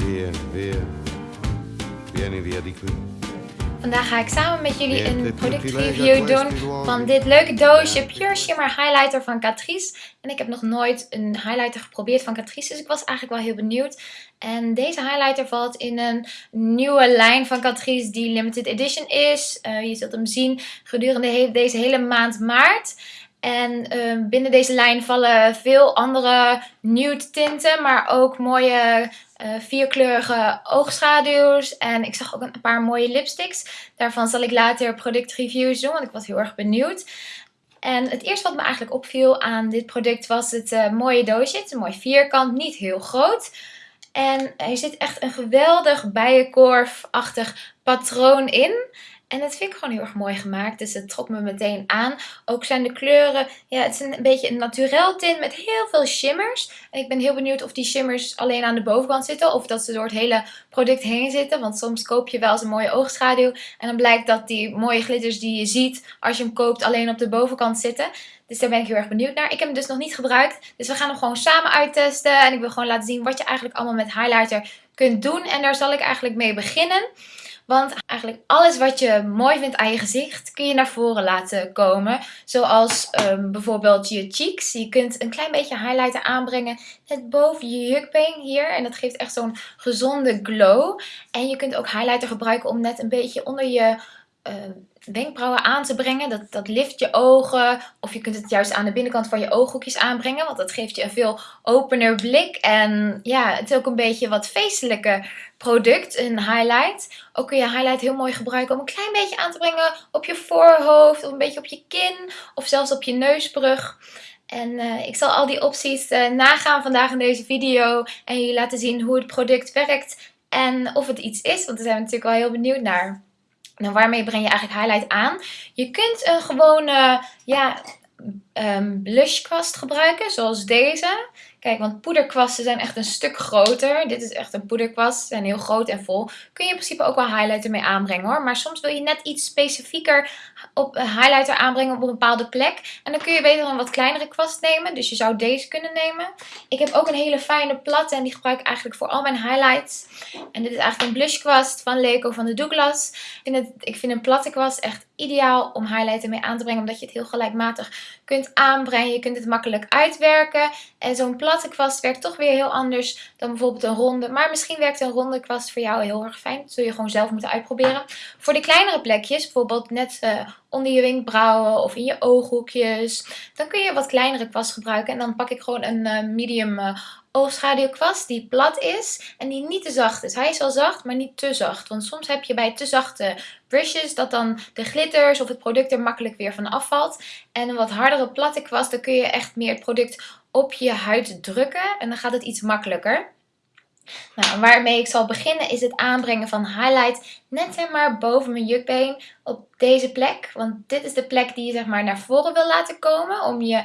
Via, via. Vieni via di qui. Vandaag ga ik samen met jullie een productreview lega doen van dit leuke doosje Pure Shimmer Highlighter van Catrice. En ik heb nog nooit een highlighter geprobeerd van Catrice, dus ik was eigenlijk wel heel benieuwd. En deze highlighter valt in een nieuwe lijn van Catrice die limited edition is. Eh, je zult hem zien gedurende deze hele maand maart. En eh, binnen deze lijn vallen veel andere nude tinten, maar ook mooie eh, vierkleurige oogschaduws. En ik zag ook een paar mooie lipsticks. Daarvan zal ik later productreviews doen, want ik was heel erg benieuwd. En het eerste wat me eigenlijk opviel aan dit product was het eh, mooie doosje. Het is een mooi vierkant, niet heel groot. En er zit echt een geweldig bijenkorfachtig patroon in. En dat vind ik gewoon heel erg mooi gemaakt. Dus het trok me meteen aan. Ook zijn de kleuren, ja, het is een beetje een naturel tint met heel veel shimmers. En ik ben heel benieuwd of die shimmers alleen aan de bovenkant zitten. Of dat ze door het hele product heen zitten. Want soms koop je wel eens een mooie oogschaduw. En dan blijkt dat die mooie glitters die je ziet als je hem koopt alleen op de bovenkant zitten. Dus daar ben ik heel erg benieuwd naar. Ik heb hem dus nog niet gebruikt. Dus we gaan hem gewoon samen uittesten. En ik wil gewoon laten zien wat je eigenlijk allemaal met highlighter kunt doen. En daar zal ik eigenlijk mee beginnen. Want eigenlijk alles wat je mooi vindt aan je gezicht kun je naar voren laten komen. Zoals ehm, bijvoorbeeld je cheeks. Je kunt een klein beetje highlighter aanbrengen net boven je jukbeen hier. En dat geeft echt zo'n gezonde glow. En je kunt ook highlighter gebruiken om net een beetje onder je ehm, wenkbrauwen aan te brengen. Dat, dat lift je ogen. Of je kunt het juist aan de binnenkant van je ooghoekjes aanbrengen. Want dat geeft je een veel opener blik. En ja, het is ook een beetje wat feestelijker product, een highlight. Ook kun je highlight heel mooi gebruiken om een klein beetje aan te brengen op je voorhoofd. Of een beetje op je kin. Of zelfs op je neusbrug. En eh, ik zal al die opties eh, nagaan vandaag in deze video. En jullie laten zien hoe het product werkt. En of het iets is. Want daar zijn we natuurlijk wel heel benieuwd naar. Nou, waarmee breng je eigenlijk highlight aan? Je kunt een gewone ja, blushkwast gebruiken, zoals deze. Kijk, want poederkwasten zijn echt een stuk groter. Dit is echt een poederkwast, ze zijn heel groot en vol. Kun je in principe ook wel highlighter mee aanbrengen hoor. Maar soms wil je net iets specifieker op een highlighter aanbrengen op een bepaalde plek. En dan kun je beter een wat kleinere kwast nemen. Dus je zou deze kunnen nemen. Ik heb ook een hele fijne platte en die gebruik ik eigenlijk voor al mijn highlights. En dit is eigenlijk een blushkwast van Leco van de Douglas. Ik vind, het, ik vind een platte kwast echt ideaal om highlighter mee aan te brengen. Omdat je het heel gelijkmatig kunt aanbrengen. Je kunt het makkelijk uitwerken. En zo'n platte kwast werkt toch weer heel anders dan bijvoorbeeld een ronde. Maar misschien werkt een ronde kwast voor jou heel erg fijn. Dat zul je gewoon zelf moeten uitproberen. Voor de kleinere plekjes, bijvoorbeeld net uh, onder je wenkbrauwen of in je ooghoekjes. Dan kun je wat kleinere kwast gebruiken. En dan pak ik gewoon een uh, medium uh, oogschaduwkwast die plat is en die niet te zacht is. Hij is wel zacht, maar niet te zacht. Want soms heb je bij te zachte brushes dat dan de glitters of het product er makkelijk weer van afvalt. En een wat hardere platte kwast, dan kun je echt meer het product op je huid drukken. En dan gaat het iets makkelijker. Nou, waarmee ik zal beginnen is het aanbrengen van highlight net zeg maar boven mijn jukbeen op deze plek. Want dit is de plek die je zeg maar naar voren wil laten komen. Om je,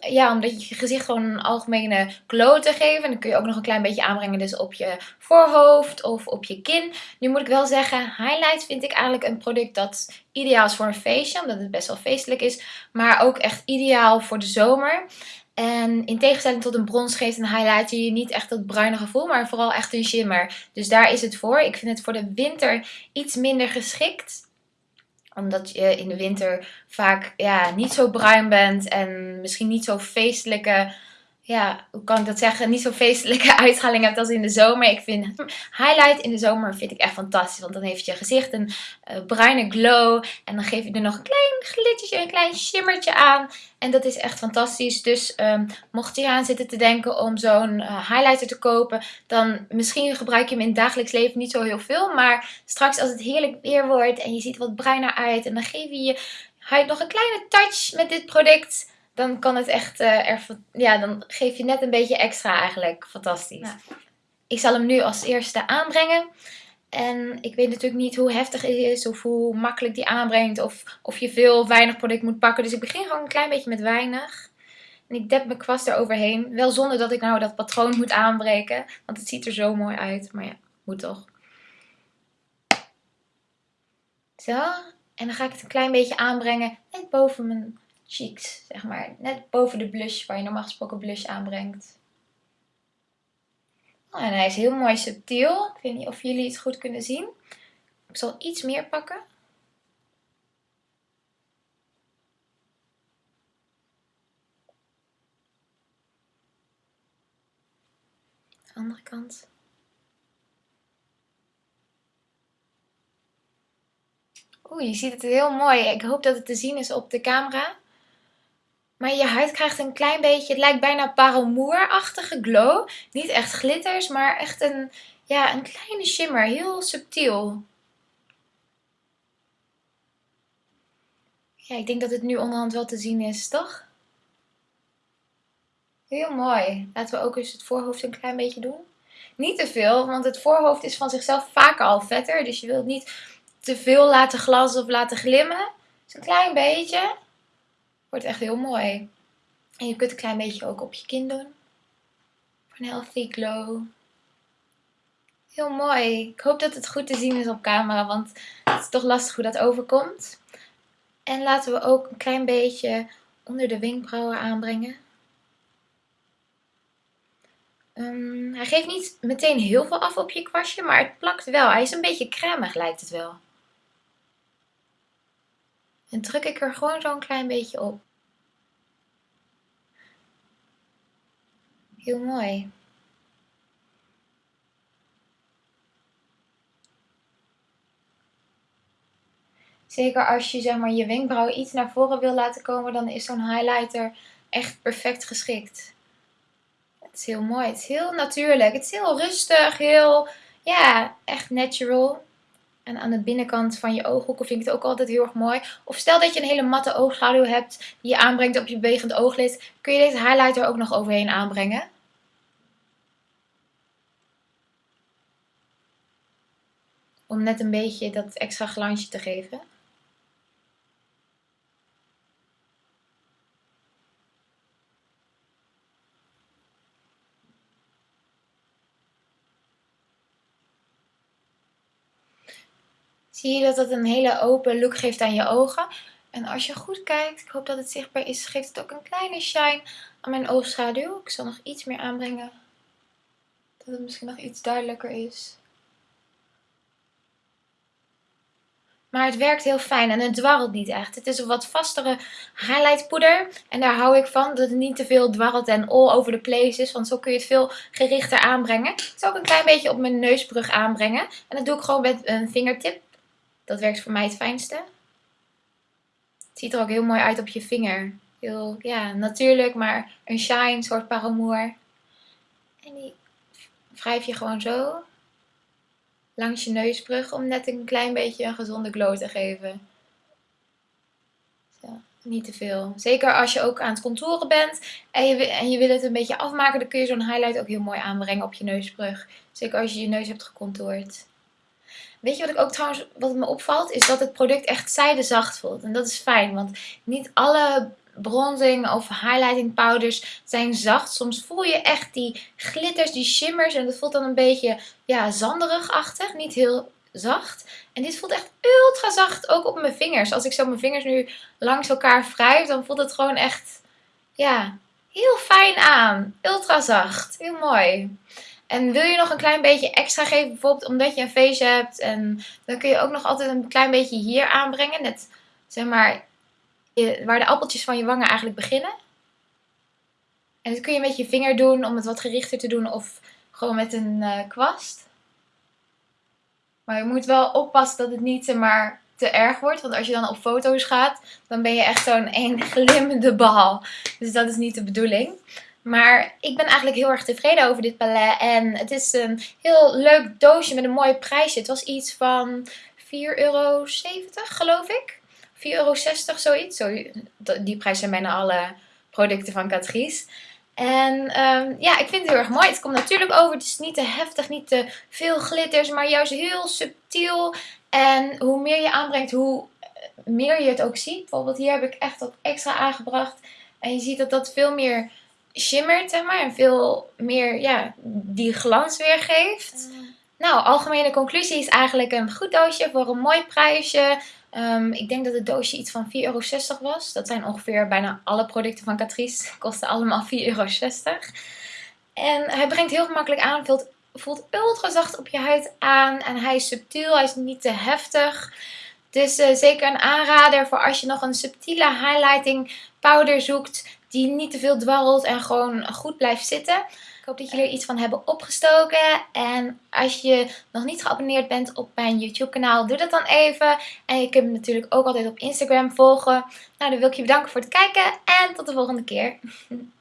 ja, omdat je gezicht gewoon een algemene glow te geven. En dan kun je ook nog een klein beetje aanbrengen dus op je voorhoofd of op je kin. Nu moet ik wel zeggen, highlight vind ik eigenlijk een product dat ideaal is voor een feestje. Omdat het best wel feestelijk is. Maar ook echt ideaal voor de zomer. En in tegenstelling tot een brons geeft een highlighter je niet echt dat bruine gevoel, maar vooral echt een shimmer. Dus daar is het voor. Ik vind het voor de winter iets minder geschikt. Omdat je in de winter vaak ja, niet zo bruin bent en misschien niet zo feestelijke... Ja, hoe kan ik dat zeggen? Niet zo feestelijke uitstraling hebt als in de zomer. Ik vind highlight in de zomer vind ik echt fantastisch. Want dan heeft je gezicht een uh, bruine glow. En dan geef je er nog een klein glittertje, een klein shimmertje aan. En dat is echt fantastisch. Dus um, mocht je aan zitten te denken om zo'n uh, highlighter te kopen. Dan misschien gebruik je hem in het dagelijks leven niet zo heel veel. Maar straks als het heerlijk weer wordt en je ziet wat bruiner uit. En dan geef je je huid nog een kleine touch met dit product dan kan het echt, uh, er, ja, dan geef je net een beetje extra eigenlijk. Fantastisch. Ja. Ik zal hem nu als eerste aanbrengen. En ik weet natuurlijk niet hoe heftig het is of hoe makkelijk die aanbrengt. Of, of je veel of weinig product moet pakken. Dus ik begin gewoon een klein beetje met weinig. En ik dep mijn kwast eroverheen. Wel zonder dat ik nou dat patroon moet aanbreken. Want het ziet er zo mooi uit. Maar ja, moet toch. Zo. En dan ga ik het een klein beetje aanbrengen. Net boven mijn cheeks, zeg maar. Net boven de blush waar je normaal gesproken blush aanbrengt. Oh, en hij is heel mooi subtiel. Ik weet niet of jullie het goed kunnen zien. Ik zal iets meer pakken. De andere kant. Oeh, je ziet het heel mooi. Ik hoop dat het te zien is op de camera. Maar je huid krijgt een klein beetje, het lijkt bijna paramour-achtige glow. Niet echt glitters, maar echt een, ja, een kleine shimmer. Heel subtiel. Ja, ik denk dat het nu onderhand wel te zien is, toch? Heel mooi. Laten we ook eens het voorhoofd een klein beetje doen. Niet te veel, want het voorhoofd is van zichzelf vaak al vetter. Dus je wilt niet te veel laten glanzen of laten glimmen. Dus een klein beetje. Wordt echt heel mooi. En je kunt een klein beetje ook op je kin doen. Voor een healthy glow. Heel mooi. Ik hoop dat het goed te zien is op camera, want het is toch lastig hoe dat overkomt. En laten we ook een klein beetje onder de wenkbrauwen aanbrengen. Um, hij geeft niet meteen heel veel af op je kwastje, maar het plakt wel. Hij is een beetje cremig lijkt het wel. En druk ik er gewoon zo'n klein beetje op. Heel mooi. Zeker als je zeg maar, je wenkbrauwen iets naar voren wil laten komen, dan is zo'n highlighter echt perfect geschikt. Het is heel mooi. Het is heel natuurlijk. Het is heel rustig. Heel, ja, echt natural. En aan de binnenkant van je ooghoeken vind ik het ook altijd heel erg mooi. Of stel dat je een hele matte oogschaduw hebt die je aanbrengt op je bewegend ooglid. Kun je deze highlighter ook nog overheen aanbrengen. Om net een beetje dat extra glansje te geven. Zie je dat het een hele open look geeft aan je ogen. En als je goed kijkt, ik hoop dat het zichtbaar is, geeft het ook een kleine shine aan mijn oogschaduw. Ik zal nog iets meer aanbrengen, dat het misschien nog iets duidelijker is. Maar het werkt heel fijn en het dwarrelt niet echt. Het is een wat vastere highlight poeder. En daar hou ik van, dat het niet te veel dwarrelt en all over the place is. Want zo kun je het veel gerichter aanbrengen. Ik zal ook een klein beetje op mijn neusbrug aanbrengen. En dat doe ik gewoon met een vingertip. Dat werkt voor mij het fijnste. Het ziet er ook heel mooi uit op je vinger. Heel, ja, natuurlijk, maar een shine, soort paramour. En die wrijf je gewoon zo langs je neusbrug om net een klein beetje een gezonde glow te geven. Zo, niet te veel. Zeker als je ook aan het contouren bent en je, en je wil het een beetje afmaken, dan kun je zo'n highlight ook heel mooi aanbrengen op je neusbrug. Zeker als je je neus hebt gecontoured. Weet je wat ik ook trouwens, wat me opvalt, is dat het product echt zijdezacht voelt. En dat is fijn, want niet alle bronzing of highlighting powders zijn zacht. Soms voel je echt die glitters, die shimmers en dat voelt dan een beetje ja, zanderig-achtig, niet heel zacht. En dit voelt echt ultra zacht, ook op mijn vingers. Als ik zo mijn vingers nu langs elkaar wrijf, dan voelt het gewoon echt, ja, heel fijn aan. Ultra zacht, heel mooi. En wil je nog een klein beetje extra geven, bijvoorbeeld omdat je een face hebt. En dan kun je ook nog altijd een klein beetje hier aanbrengen. Net zeg maar waar de appeltjes van je wangen eigenlijk beginnen. En dat kun je met je vinger doen om het wat gerichter te doen of gewoon met een uh, kwast. Maar je moet wel oppassen dat het niet maar, te erg wordt. Want als je dan op foto's gaat, dan ben je echt zo'n één glimmende bal. Dus dat is niet de bedoeling. Maar ik ben eigenlijk heel erg tevreden over dit palet. En het is een heel leuk doosje met een mooi prijsje. Het was iets van 4,70 euro geloof ik. 4,60 euro zoiets. Zo, die prijs zijn bijna alle producten van Catrice. En um, ja, ik vind het heel erg mooi. Het komt natuurlijk over. Het is niet te heftig, niet te veel glitters, maar juist heel subtiel. En hoe meer je aanbrengt, hoe meer je het ook ziet. Bijvoorbeeld hier heb ik echt wat extra aangebracht. En je ziet dat dat veel meer shimmert, zeg maar. En veel meer, ja, die glans weergeeft. Mm. Nou, algemene conclusie is eigenlijk een goed doosje voor een mooi prijsje. Um, ik denk dat het doosje iets van 4,60 euro was. Dat zijn ongeveer bijna alle producten van Catrice. Kosten allemaal 4,60 euro. En hij brengt heel gemakkelijk aan, vult voelt ultra zacht op je huid aan. En hij is subtiel, hij is niet te heftig. Dus uh, zeker een aanrader voor als je nog een subtiele highlighting powder zoekt. Die niet te veel dwarrelt en gewoon goed blijft zitten. Ik hoop dat jullie er iets van hebben opgestoken. En als je nog niet geabonneerd bent op mijn YouTube kanaal, doe dat dan even. En je kunt me natuurlijk ook altijd op Instagram volgen. Nou, dan wil ik je bedanken voor het kijken en tot de volgende keer.